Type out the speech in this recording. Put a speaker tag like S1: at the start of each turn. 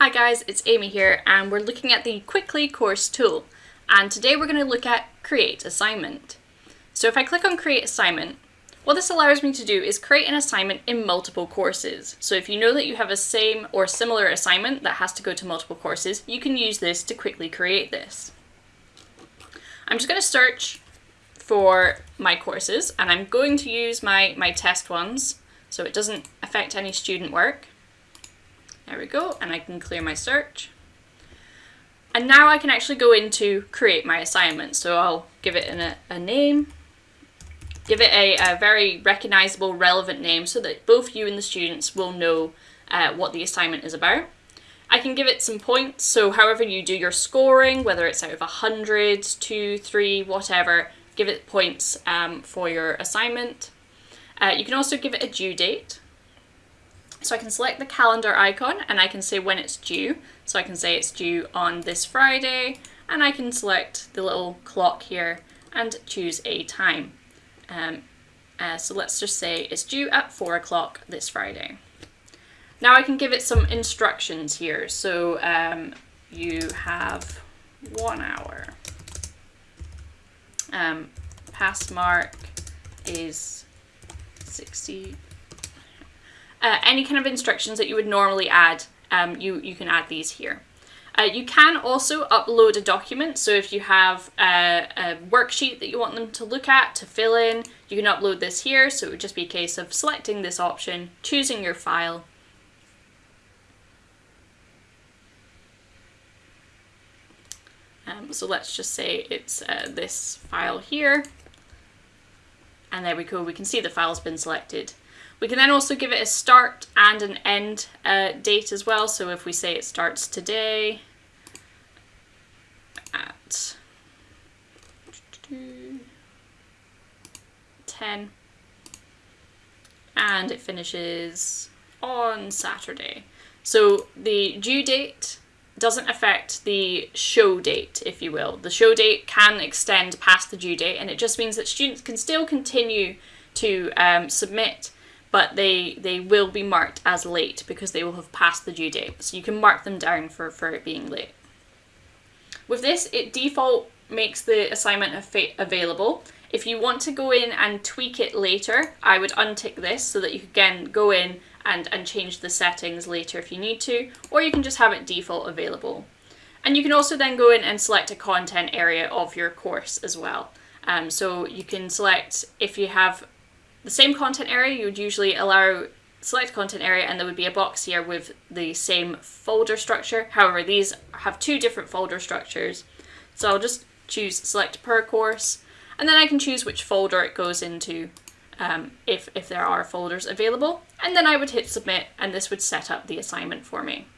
S1: Hi guys, it's Amy here and we're looking at the Quickly course tool and today we're going to look at create assignment. So if I click on create assignment, what this allows me to do is create an assignment in multiple courses. So if you know that you have a same or similar assignment that has to go to multiple courses, you can use this to quickly create this. I'm just going to search for my courses and I'm going to use my, my test ones so it doesn't affect any student work. There we go, and I can clear my search. And now I can actually go into create my assignment. So I'll give it an, a name, give it a, a, very recognizable, relevant name so that both you and the students will know uh, what the assignment is about. I can give it some points, so however you do your scoring, whether it's out of 100, 2, 3, whatever, give it points um, for your assignment. Uh, you can also give it a due date. So I can select the calendar icon and I can say when it's due. So I can say it's due on this Friday and I can select the little clock here and choose a time. Um, uh, so let's just say it's due at 4 o'clock this Friday. Now I can give it some instructions here. So um, you have one hour. Um, pass mark is 60 uh, any kind of instructions that you would normally add, um, you, you can add these here. Uh, you can also upload a document, so if you have a, a, worksheet that you want them to look at, to fill in, you can upload this here, so it would just be a case of selecting this option, choosing your file, Um, so let's just say it's uh, this file here. And there we go, we can see the file's been selected. We can then also give it a start and an end uh, date as well. So if we say it starts today at 10 and it finishes on Saturday. So the due date doesn't affect the show date, if you will. The show date can extend past the due date and it just means that students can still continue to um, submit but they they will be marked as late because they will have passed the due date. So you can mark them down for, for it being late. With this, it default makes the assignment available. If you want to go in and tweak it later, I would untick this so that you can again go in and, and change the settings later if you need to, or you can just have it default available. And you can also then go in and select a content area of your course as well. Um, so you can select if you have the same content area, you would usually allow select content area and there would be a box here with the same folder structure. However, these have two different folder structures. So I'll just choose select per course and then I can choose which folder it goes into um, if, if there are folders available. And then I would hit submit and this would set up the assignment for me.